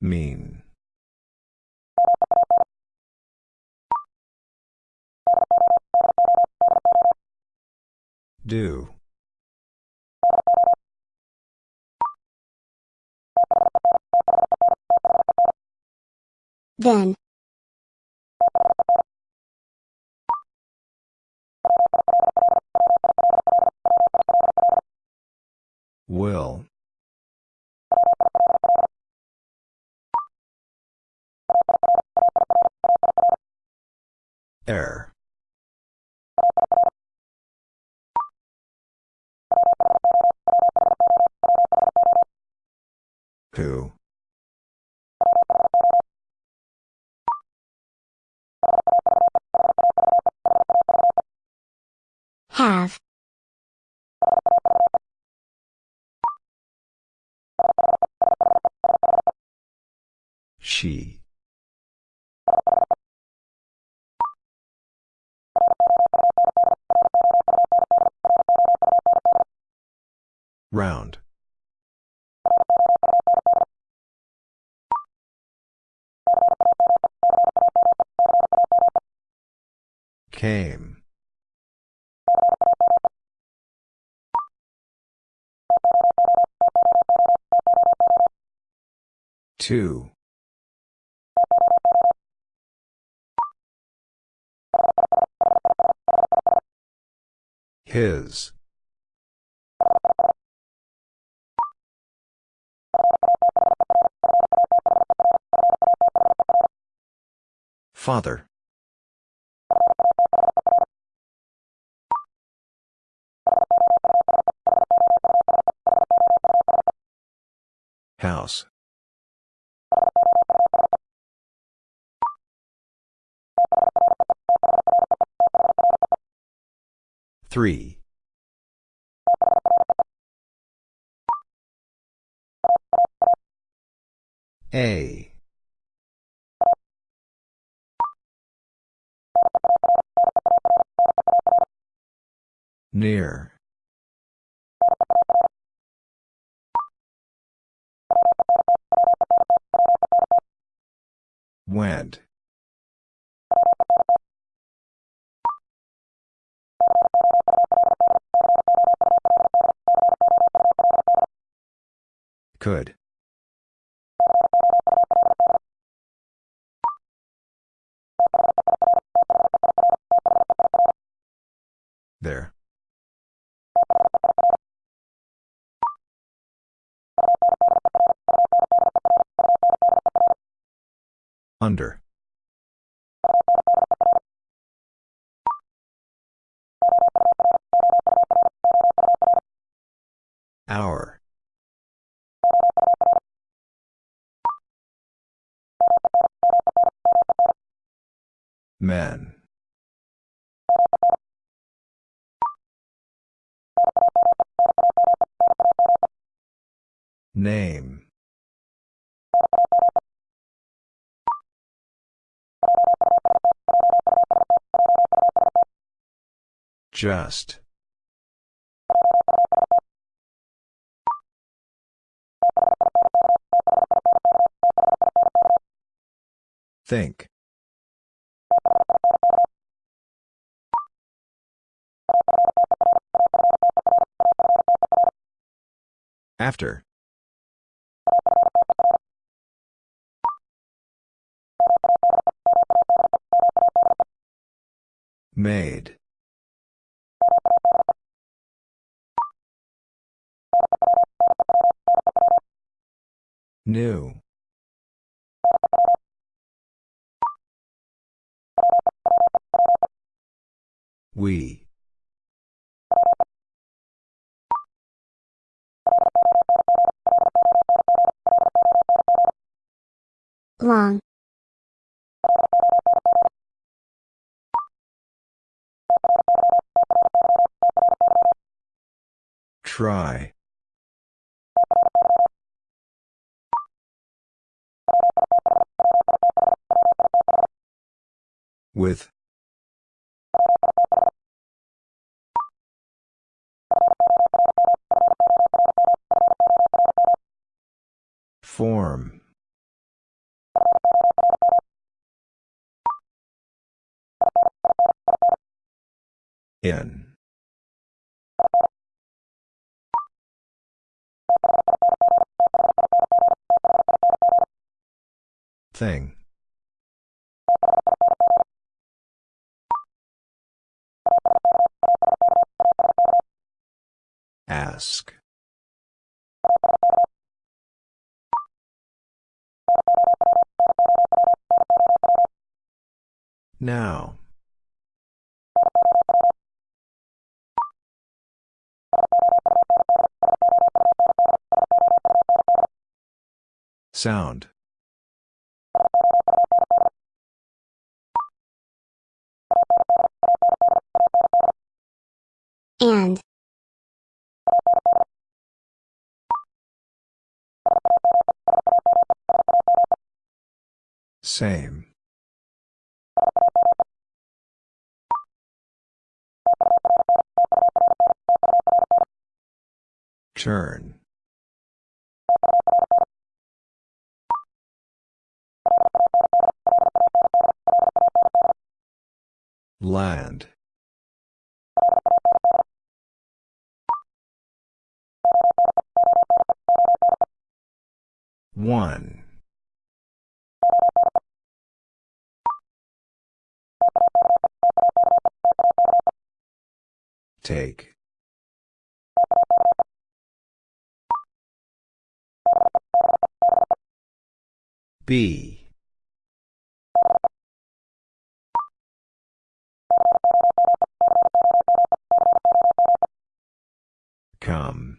Mean. Do. Then. Two. His. Father. House. Three. A. Near. Went. Could. There. Under. Men. Name. Just. Think. After. Made. New. We. Long. Try. With. Form. In. Thing. Ask. Now. Sound. And. Same. Turn. Land. One. Take. B. Come.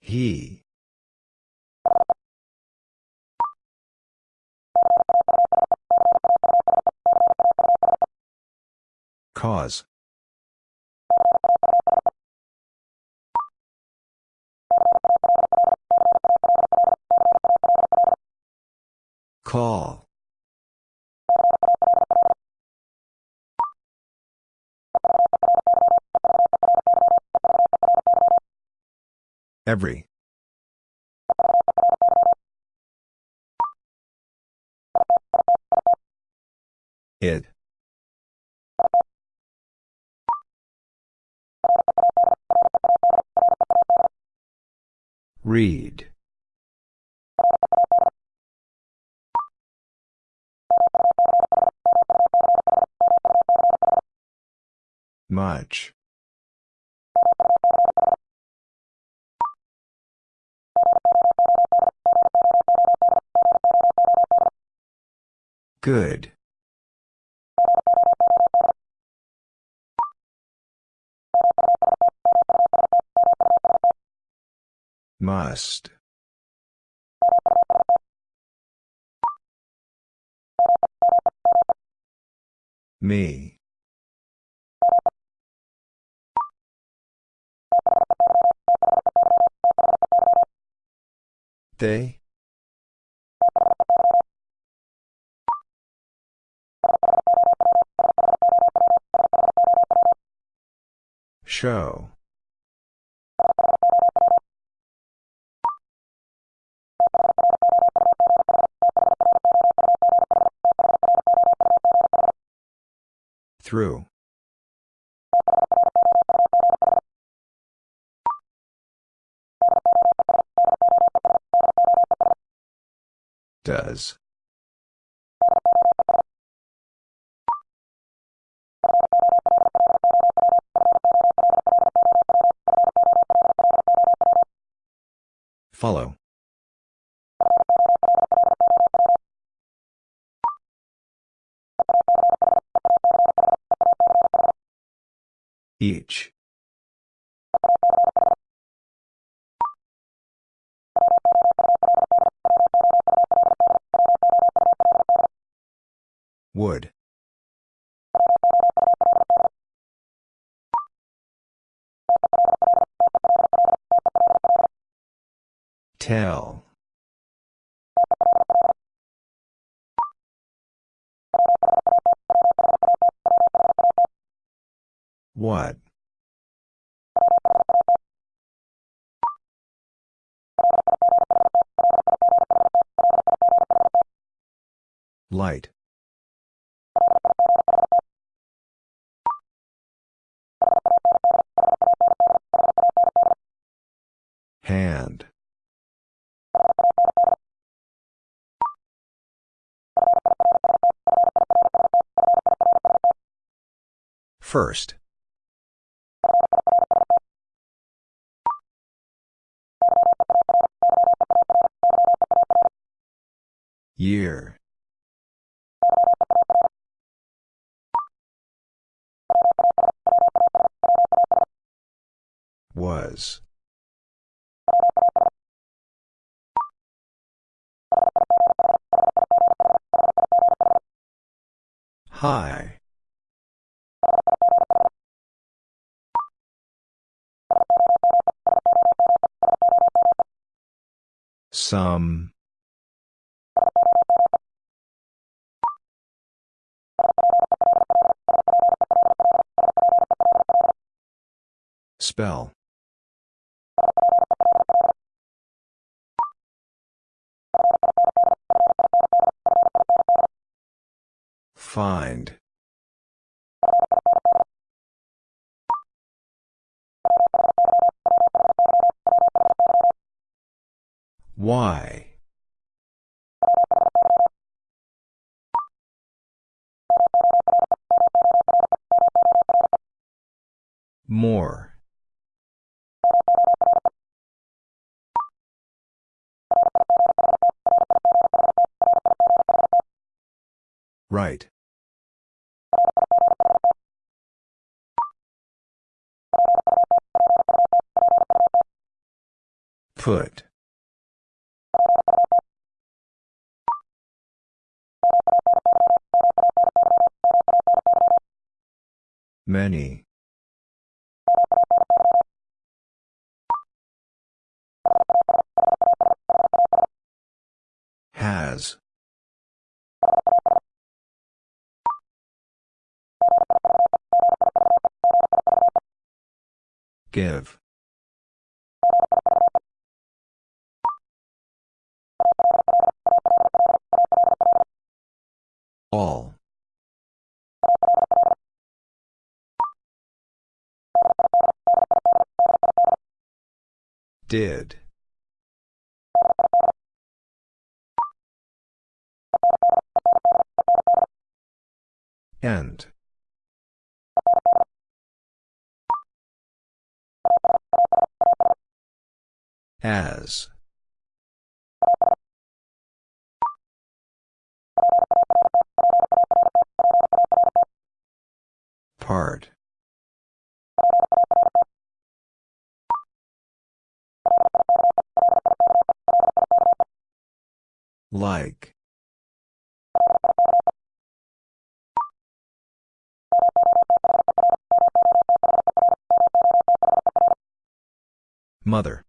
He. Cause. Read. Much. Good. Must. Me. They? Show. Through. Does. Follow. Each. Would. Tell. Light. Hand. First. Year. High. Some. Spell. Why? More. Right. Put. Many. Has. Give. All. Did. End. As. Part. Like. Mother.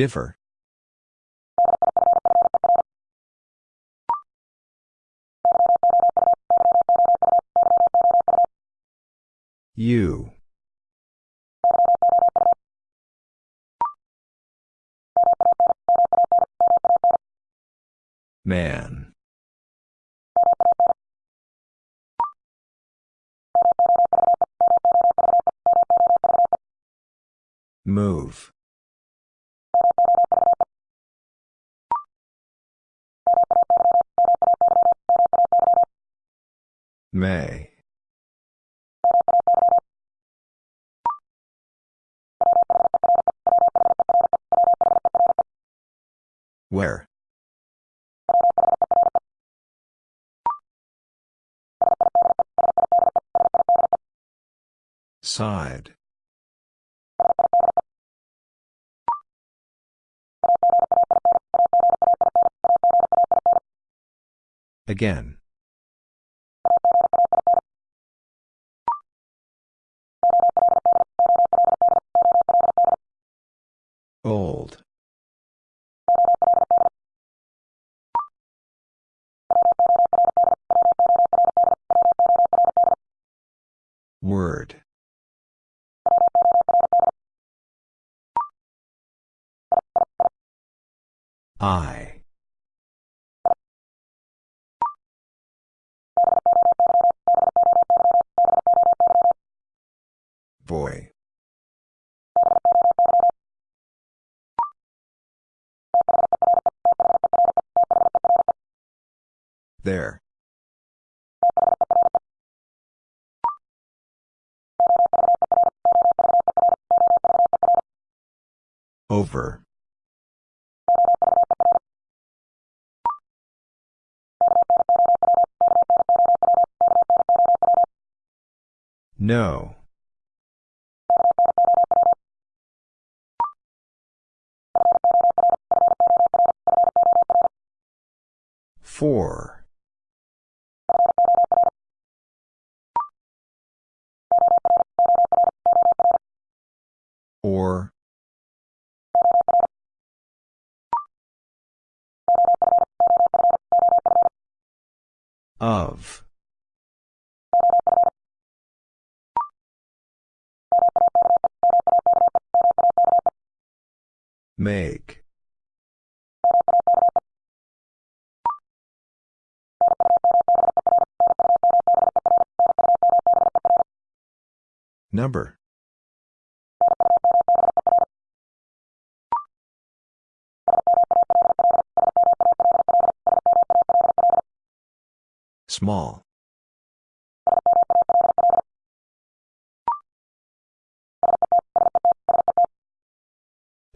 Differ. You. Man. Move. May. Where? Side. Again. Old. Word. I. Boy. There. Over. No. Four. Or. Of. Make. Number. Small.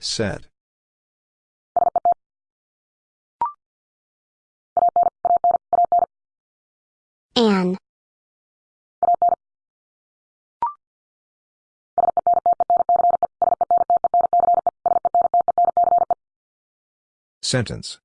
Set. An. Sentence.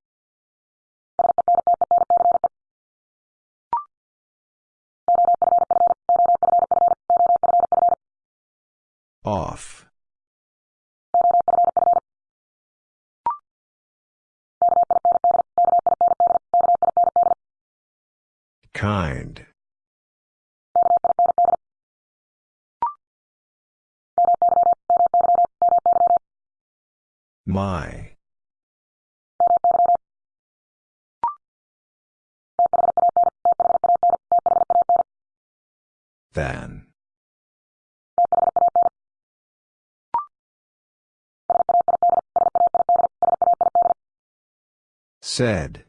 Said.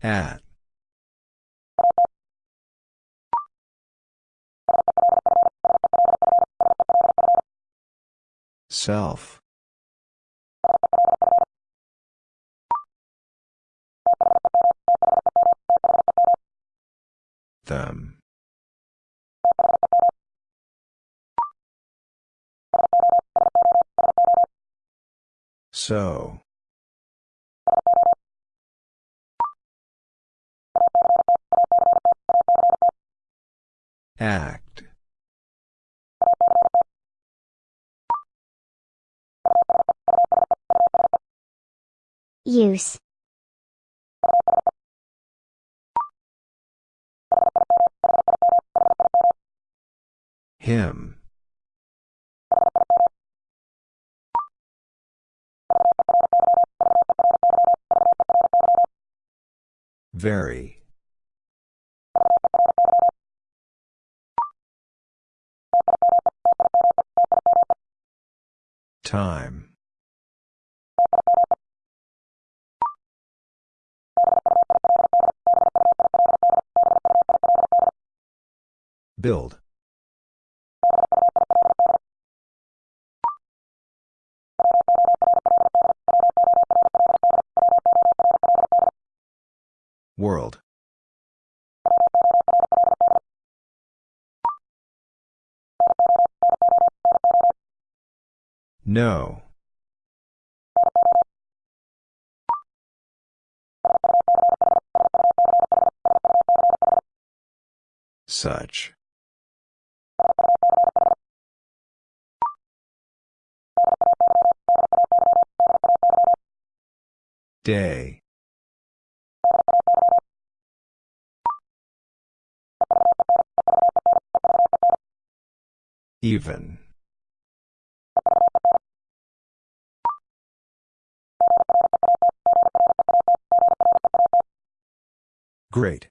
At. Self. Them. So. Act. Use. Him. Very. Time. Build. world. No. Such. Day. Even. Great.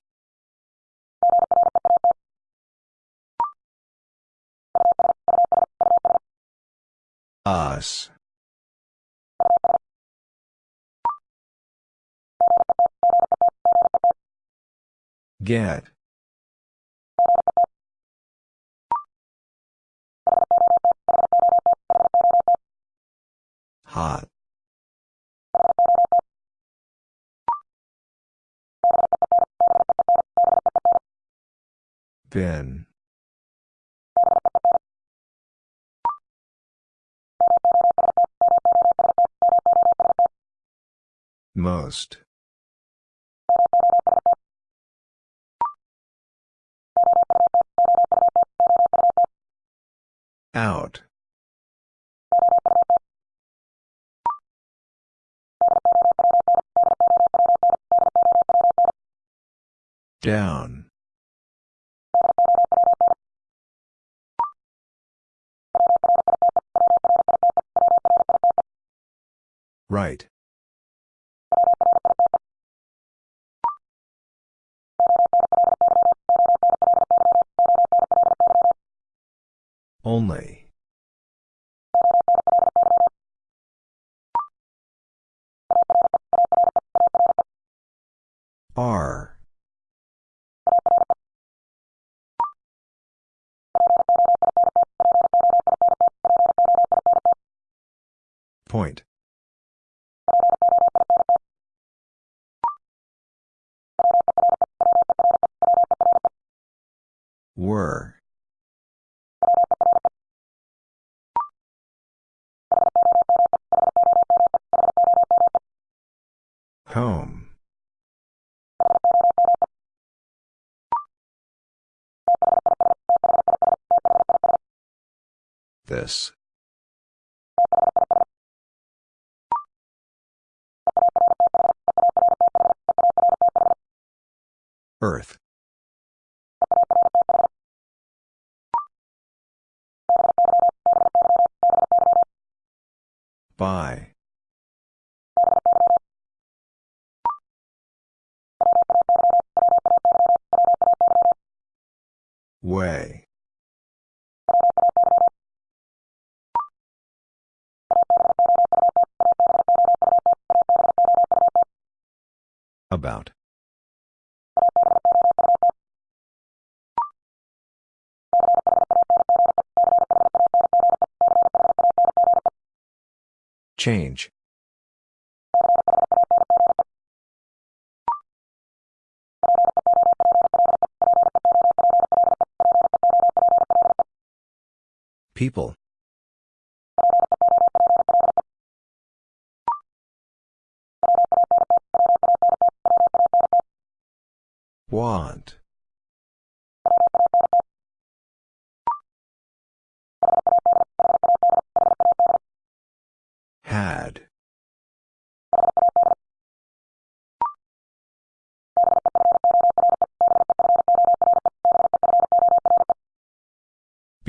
Us. Get. Hot. Bin. Most. Out. Down. Right. Only. Point. Were. Home. This. Earth. By. Way. About. Change. People. Want.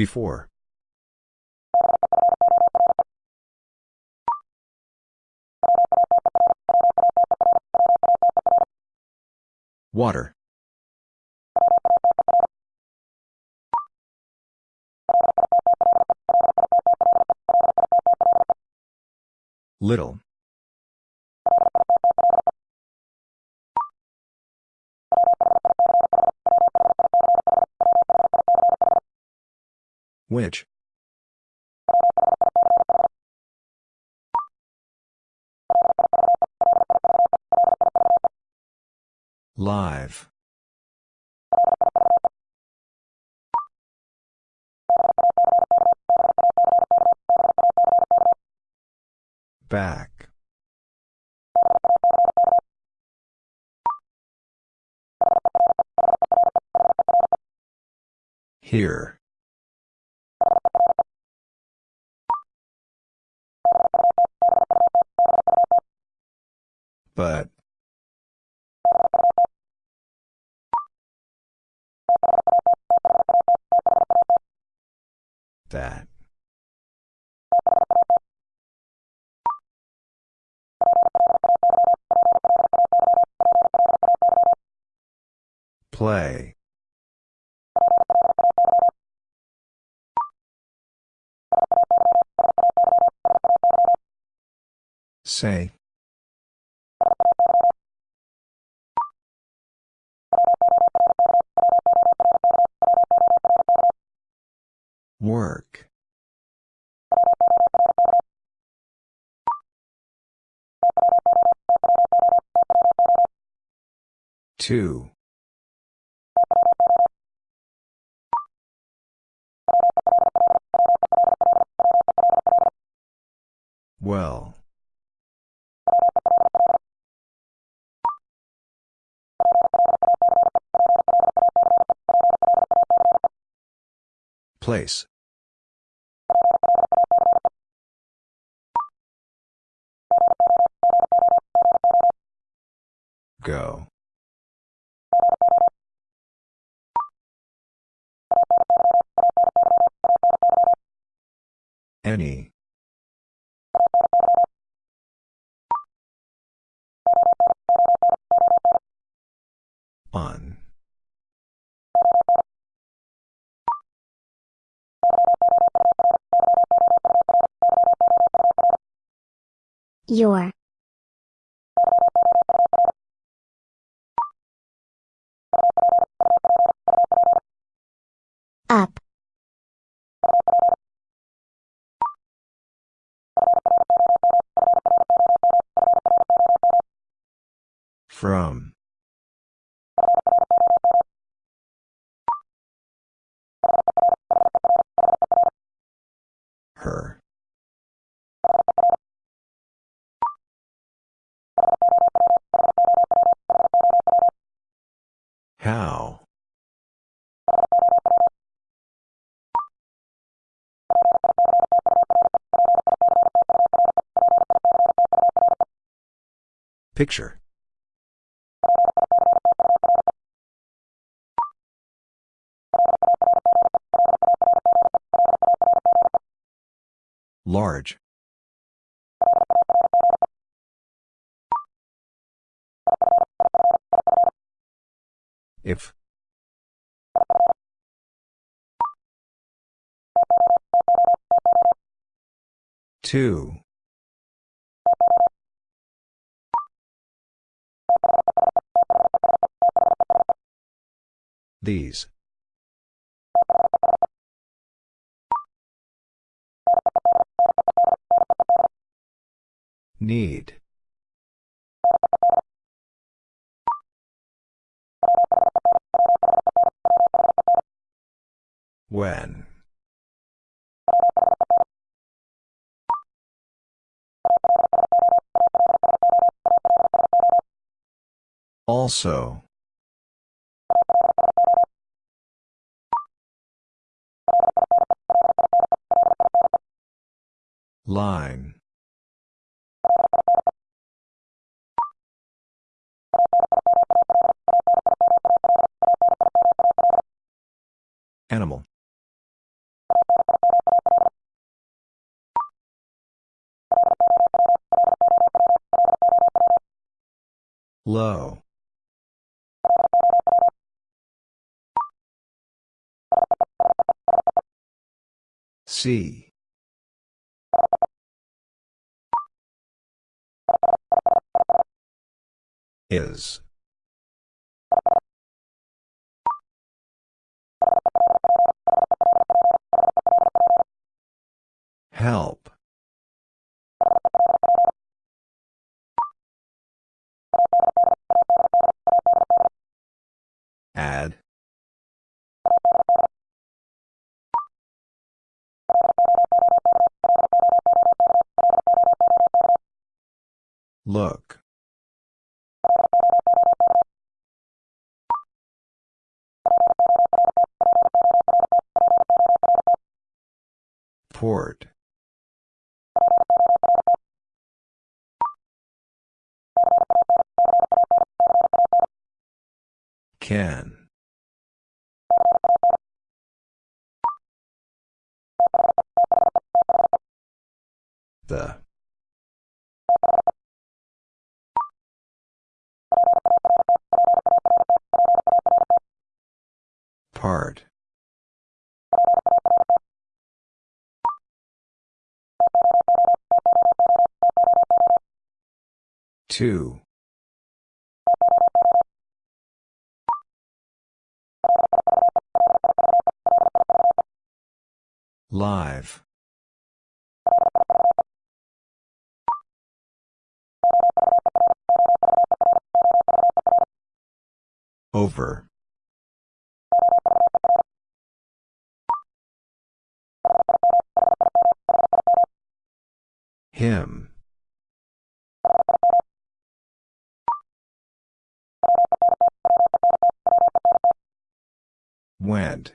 Before. Water. Little. Which? Live. Back. Here. But. That. Play. Say. Work. Two. Well. Place. Go. Any. On. Your. From. Her. How? Picture. Large. If. Two. These. Need. When. Also. Line. Animal. Low. See. Is. Port. Can. The. Part. Two. Live. Over. Him. Went.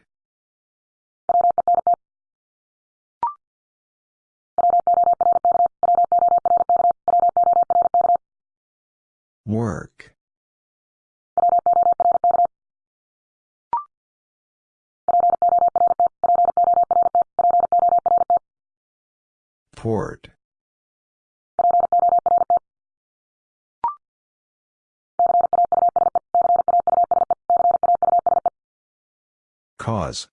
Work. Port. Cause.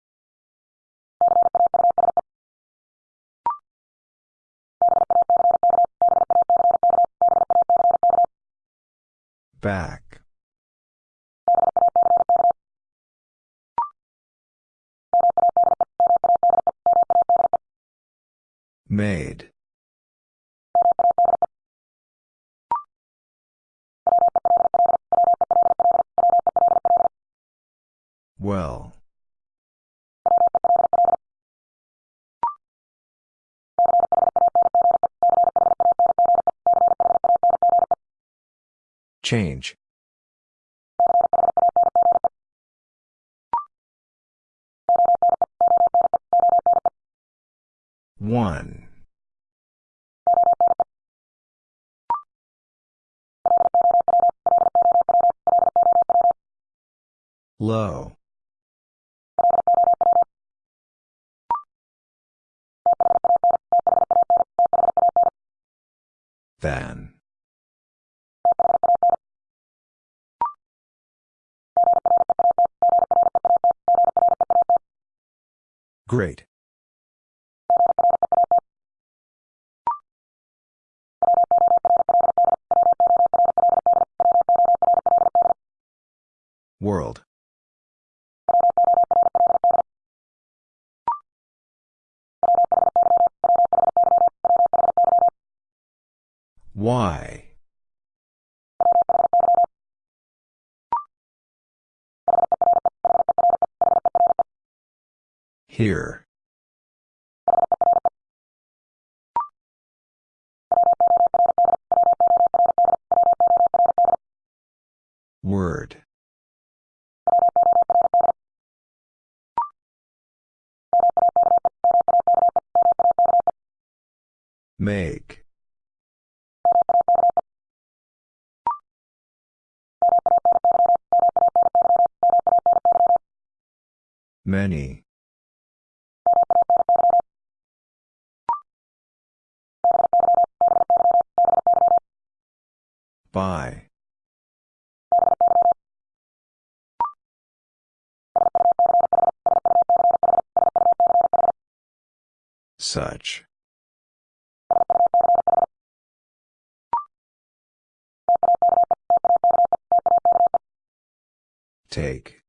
Change. One. Low. Than. Great. World. Here. Word. Make. Many. Such. Take.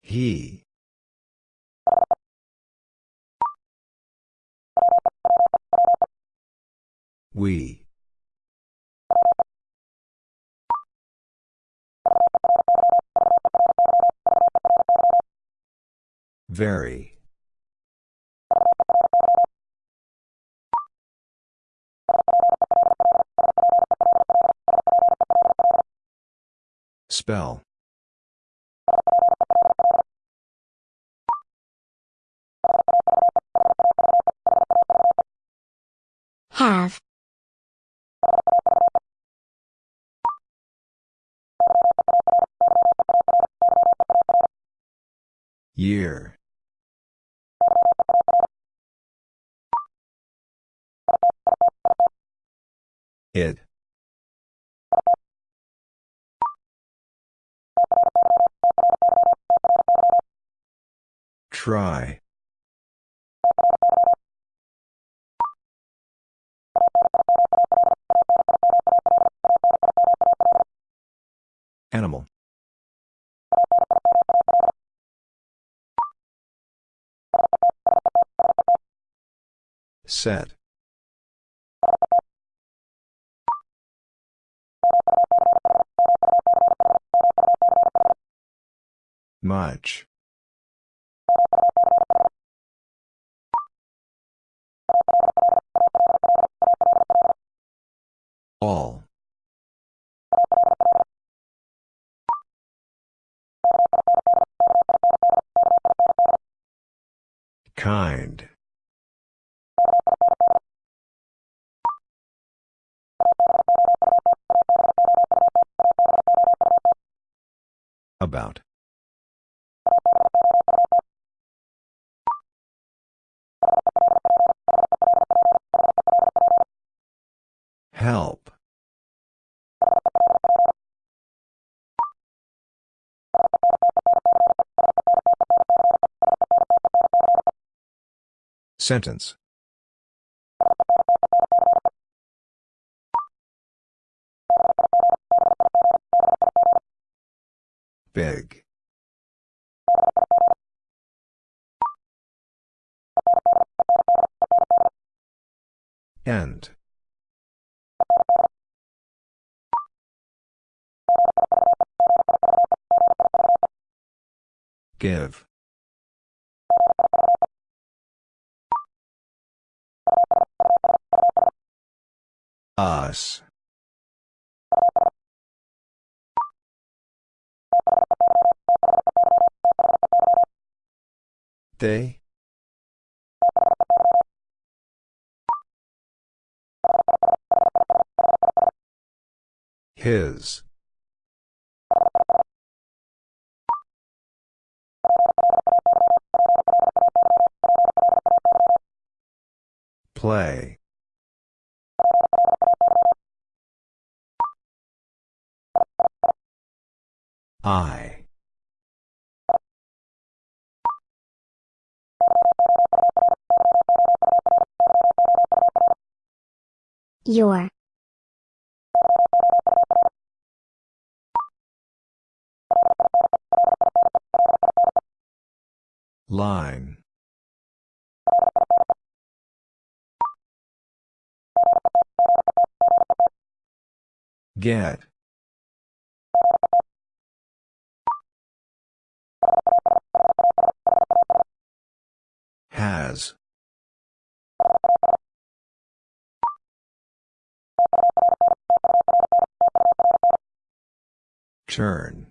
He. We. Very. Spell. Have. Year. It. Try. Animal. Set. Much. Sentence. Big. End. Give. Us. They? His. Play. I. Your. Line. Get. Has. Turn.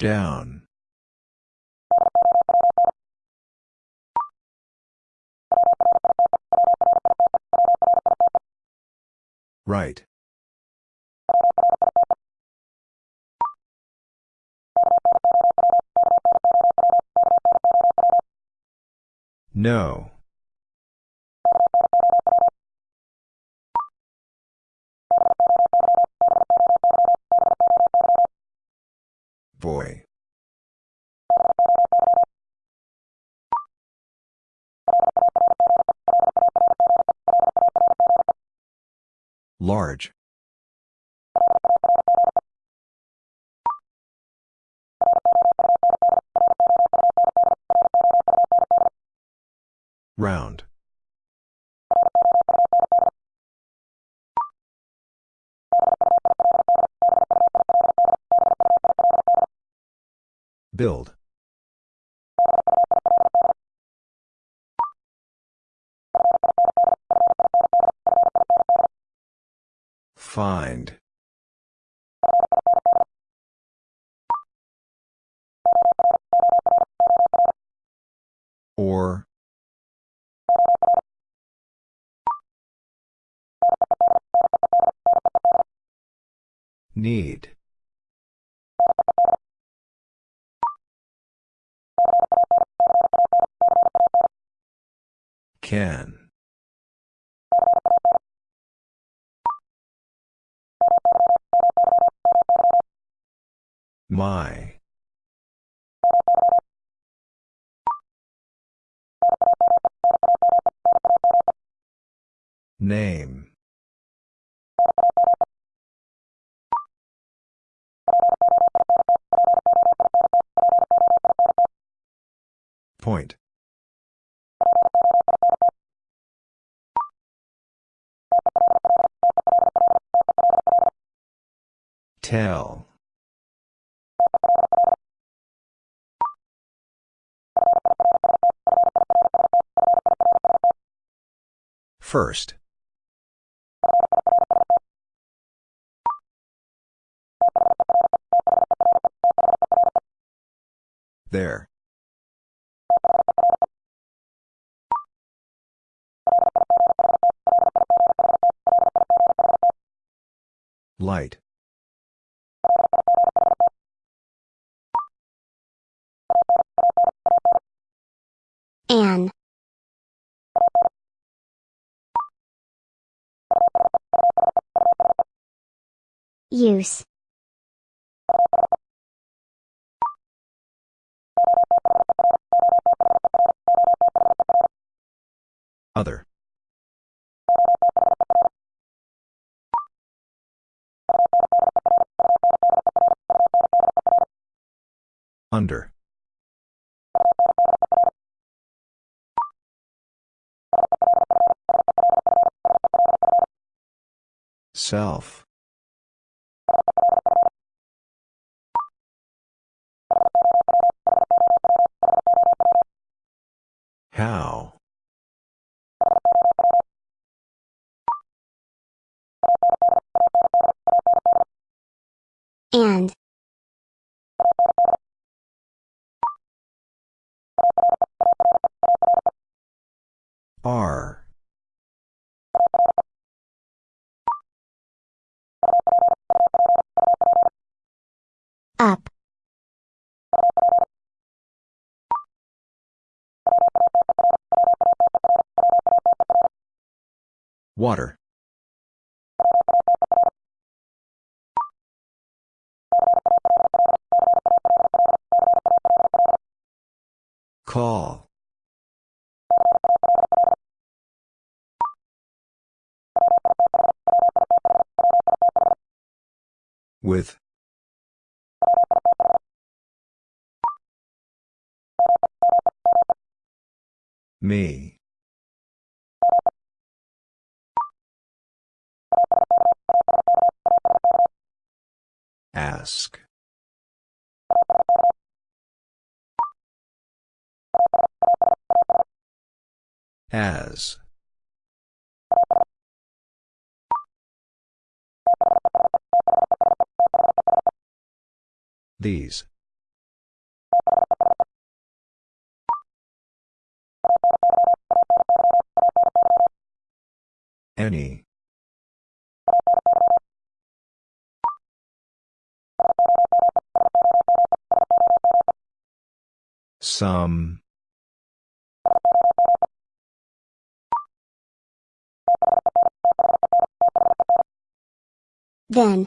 Down. Right. No. Boy. Large. Find. Or. Need. Can. My. Name. Point. Tell. First. There. Light. Use. Other. Under. Self. How? And. Are. Up. Water. Call. With. Me. Ask. As. These. Any. Some. Then.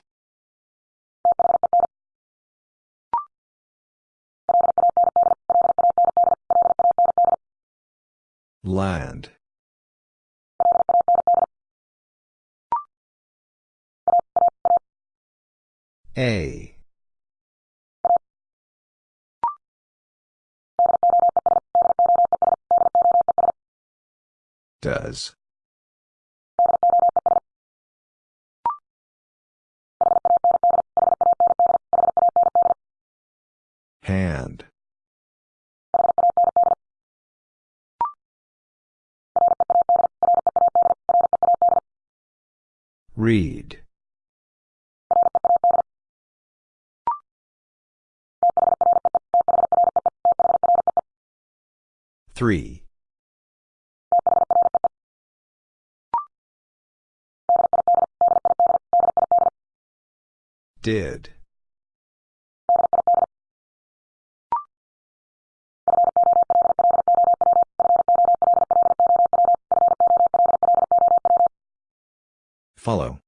Land. A. Does. Hand. Read. Three. Did. Follow.